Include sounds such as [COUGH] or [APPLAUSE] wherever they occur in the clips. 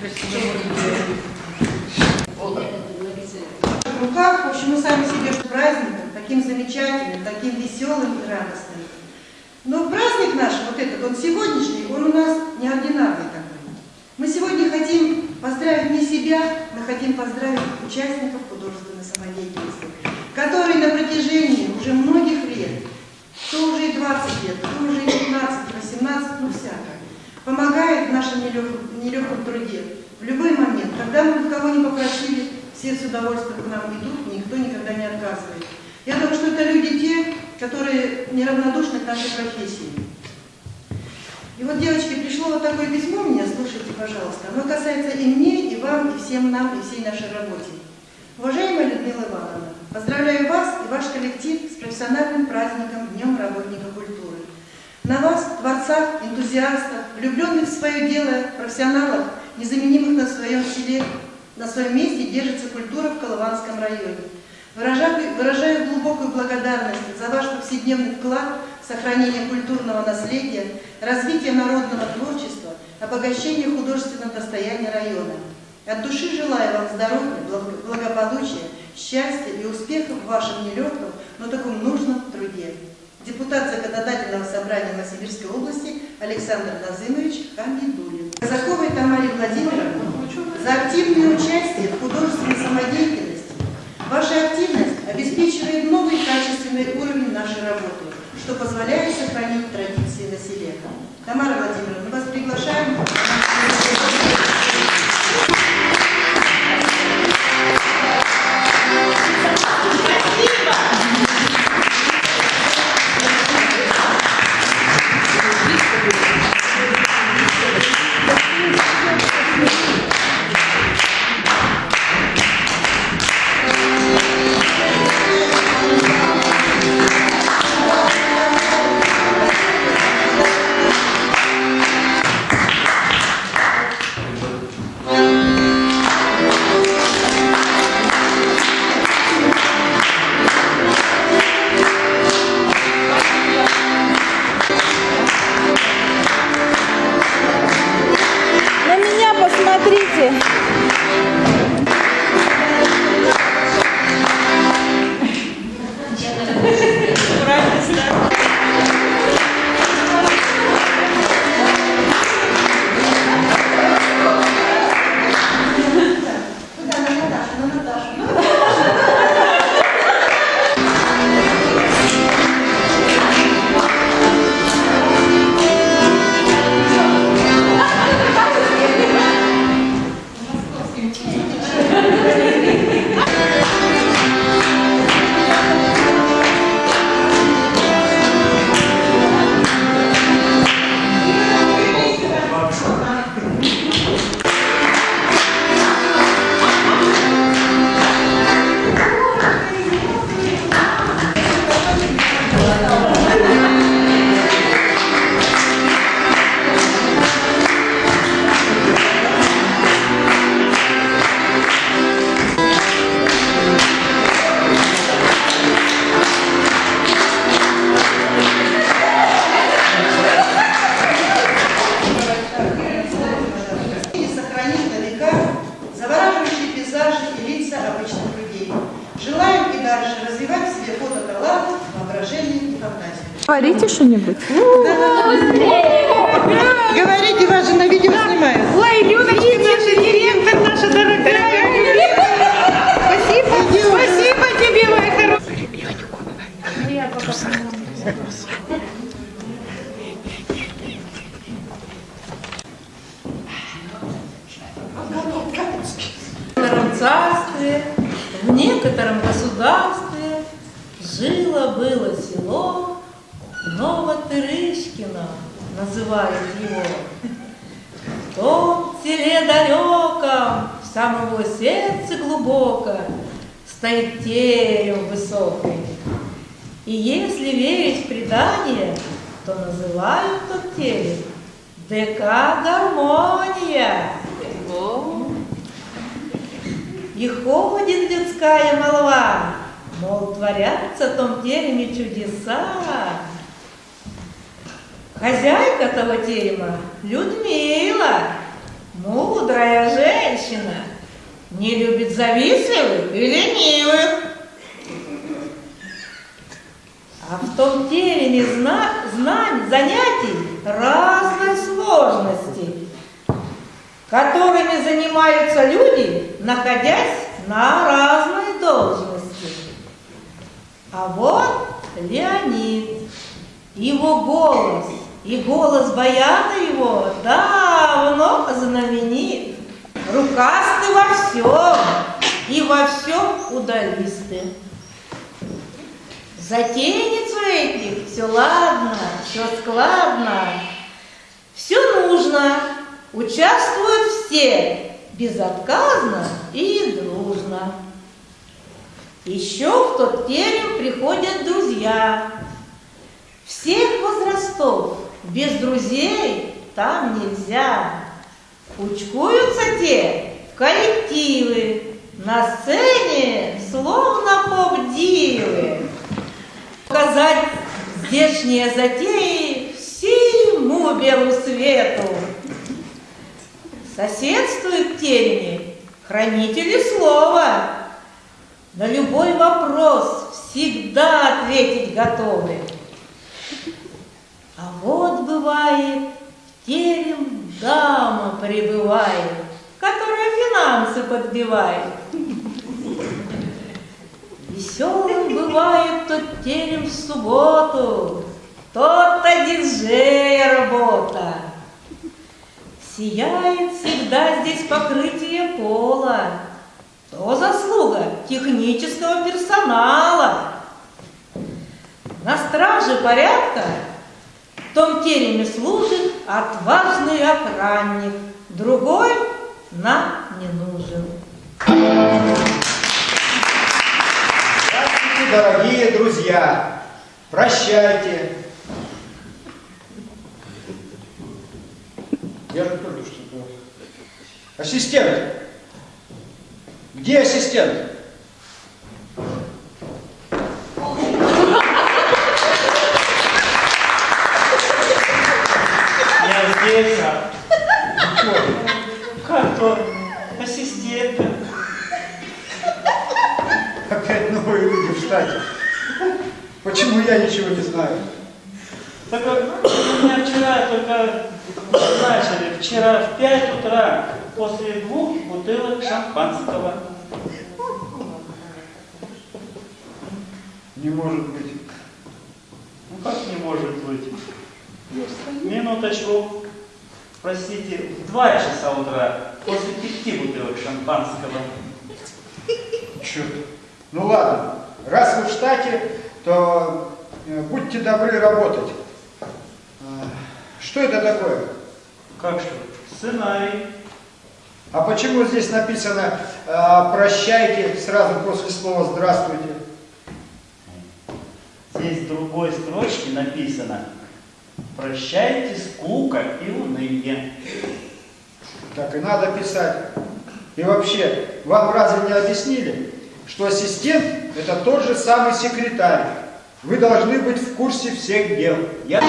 В руках, в общем, мы сами себе праздником, таким замечательным, таким веселым и радостным. Но праздник наш, вот этот, он сегодняшний, он у нас неординарный такой. Мы сегодня хотим поздравить не себя, мы хотим поздравить участников художественной самодеятельности, которые на протяжении уже многих лет, то уже и 20 лет, то уже и 15, 18, ну всяко, помогают в нашем нелегком, нелегком труде в любой момент. Когда мы кого не попросили, все с удовольствием к нам идут, никто никогда не отказывает. Я думаю, что это люди те, которые неравнодушны к нашей профессии. И вот, девочки, пришло вот такое письмо мне, слушайте, пожалуйста. Оно касается и мне, и вам, и всем нам, и всей нашей работе. Уважаемая Людмила Ивановна, поздравляю вас и ваш коллектив с профессиональным праздником Днем работника культуры. На вас, творцах, энтузиастов, влюбленных в свое дело, профессионалов, незаменимых на своем селе, на своем месте держится культура в Колыванском районе. Выражаю, выражаю глубокую благодарность за ваш повседневный вклад в сохранение культурного наследия, развитие народного творчества, обогащение художественного достояния района. От души желаю вам здоровья, благополучия, счастья и успехов в вашем нелегком, но таком нужном труде. Депутат Законодательного собрания Новосибирской области Александр Назымович Хамидулин. Казаковой Тамаре Владимировне за активное участие в художественной самодеятельности Ваша активность обеспечивает новый качественный уровень нашей работы, что позволяет сохранить традиции на селе. Тамара его сердце глубоко, стоит терем высокий. И если верить в предание, то называют тот терем ДК «Гармония». И ходит детская молва, мол, творятся в том тереме чудеса. Хозяйка того терема Людмила, мудрая Не любит завистливых и ленивых. А в том тереме зна знаний, занятий разной сложности, которыми занимаются люди, находясь на разной должности. А вот Леонид, его голос и голос баяна его давно знаменит. Рукасты во всем и во всем удалисты. Затейницу этих все ладно, все складно, все нужно, участвуют все, безотказно и дружно. Еще в тот терем приходят друзья, всех возрастов, без друзей там нельзя. Учкуются те в коллективы, на сцене словно поп-дивы. Показать здешние затеи всему белу свету. Соседствуют тереме хранители слова. На любой вопрос всегда ответить готовы. А вот бывает, терем дама прибывает, которая финансы подбивает. Веселым бывает тот терем в субботу, тот-то диджея работа. Сияет всегда здесь покрытие пола, то заслуга технического персонала. На страже порядка в том тереме служит отважный охранник, другой нам не нужен. Здравствуйте, дорогие друзья! Прощайте! Я же только что-то... Ассистент! Где ассистент? Почему я ничего не знаю? Так у меня вчера только начали, вчера в 5 утра, после двух бутылок шампанского. Не может быть. Ну как не может быть? Минуточку. Простите, в 2 часа утра, после пяти бутылок шампанского. Черт. Ну ладно, раз вы в штате, то э, будьте добры работать. А, Что это такое? Как что? Сценарий. А почему здесь написано а, «прощайте» сразу после слова «здравствуйте»? Здесь в другой строчке написано «Прощайте скука и уныние». Так и надо писать. И вообще, вам разве не объяснили, что ассистент – это тот же самый секретарь? Вы должны быть в курсе всех дел. Я...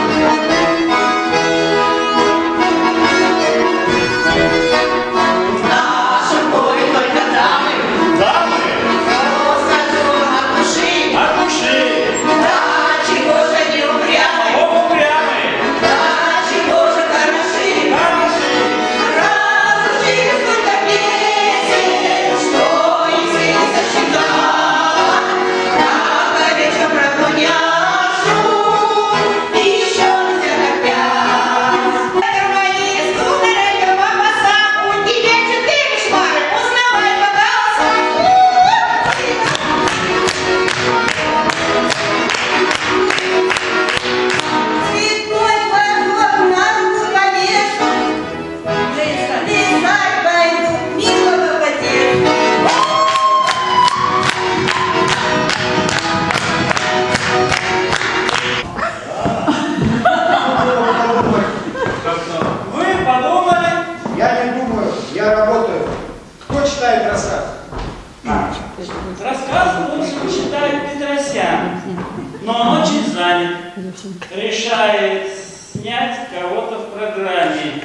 занят. Решает снять кого-то в программе.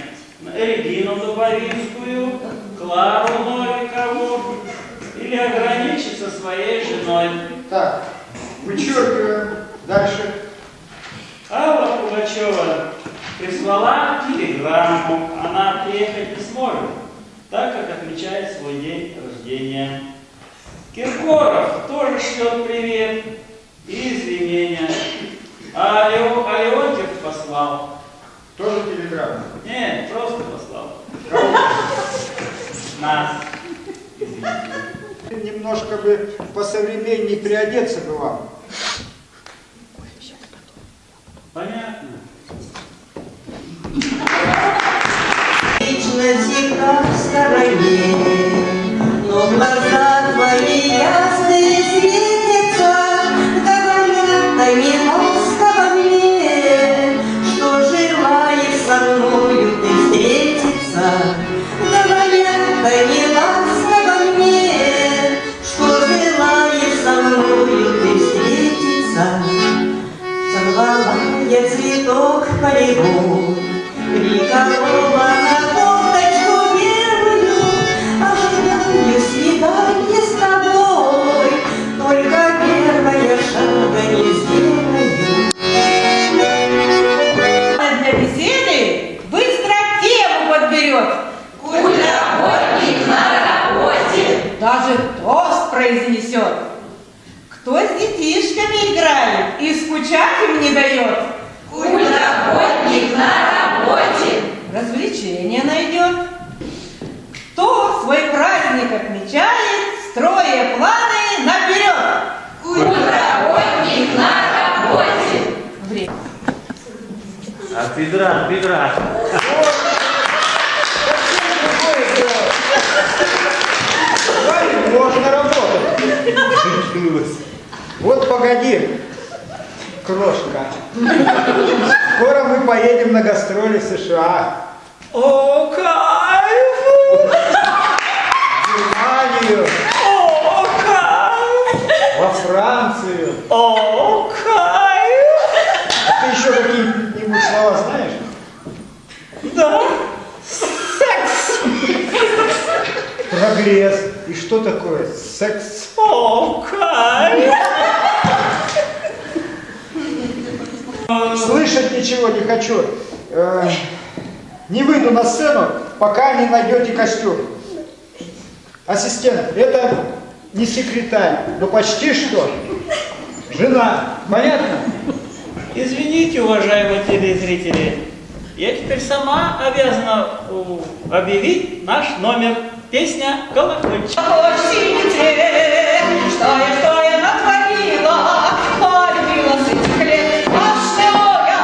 Регину Дубовинскую, Клару Новикову, или ограничиться своей женой. Так, вычеркиваем. Дальше. Алла Пугачева прислала телеграмму. Она приехать не сможет, так как отмечает свой день рождения. Киркоров тоже шлет привет и извинения. А Лео- а Леонтьев послал. Тоже телеграмма. Нет, просто послал. Кого? Нас. Извините. Немножко бы посовременнее приодеться бы вам. Понятно. Вечно всегда в стороне, От бедра, от бедра. Можно работать. Вот погоди, крошка. Скоро мы поедем на гастроли в США, О, кайф! в Германию, О, кайф! во Францию. О, кайф! А ты еще какие-нибудь слова знаешь? Да. Прогресс. И что такое секс? О, кайф! Слышать ничего не хочу. Э, не выйду на сцену, пока не найдете костюм. Ассистент, это не секретарь, но почти что. Жена. Понятно? Извините, уважаемые телезрители, я теперь сама обязана у, объявить наш номер. Песня «Колокольчик». Очень интересно, что я, что я натворила, полюбила с этих лет, а что я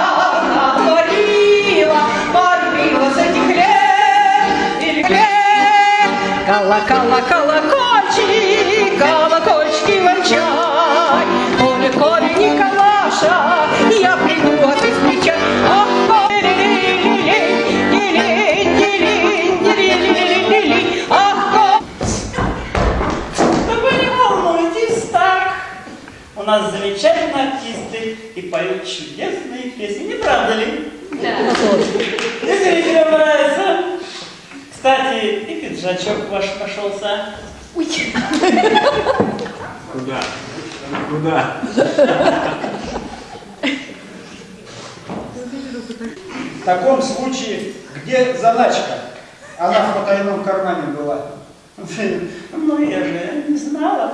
натворила, полюбила с этих лет, или лет. Колокола, колокольчик, колокольчики вончай, коли, коли Николаша, я приду, а ты встречай. Нас замечательные артисты и поют чудесные песни, не правда ли? Да. И зрителям нравится. Кстати, и пиджачок ваш нашелся. Куда? Куда? В таком случае, где заначка? Она в потайном кармане была. Ну, я же не знала.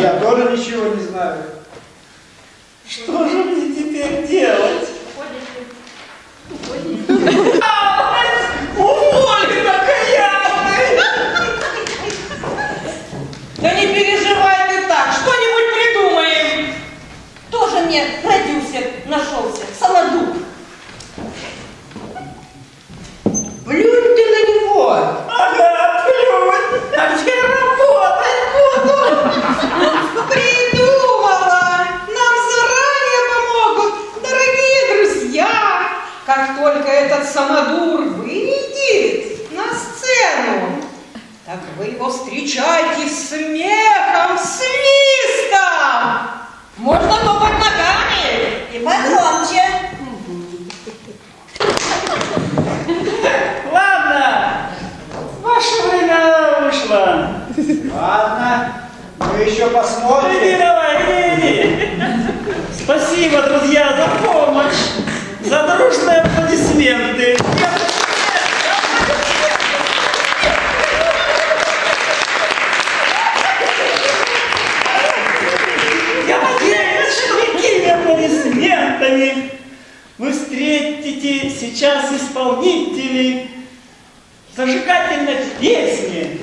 Я тоже ничего не знаю. Что же мне теперь делать? Уволь, окаянный! Да не переживай ты так, что-нибудь придумаем. Тоже мне продюсер нашелся, самодур. Плюнь ты на него! Ага, плюнь! А где работать буду? Придумала! Нам заранее помогут, дорогие друзья! Как только этот самодур выйдет на сцену, так вы его встречайте смехом, свистом! Можно топать ногами! И погромче. [LAUGHS] Ладно, ваше время вышло. Ладно, мы еще Иди посмотрим. давай, иди, иди. Спасибо, друзья, за помощь, за дружные аплодисменты. Встретите сейчас исполнителей зажигательной песни.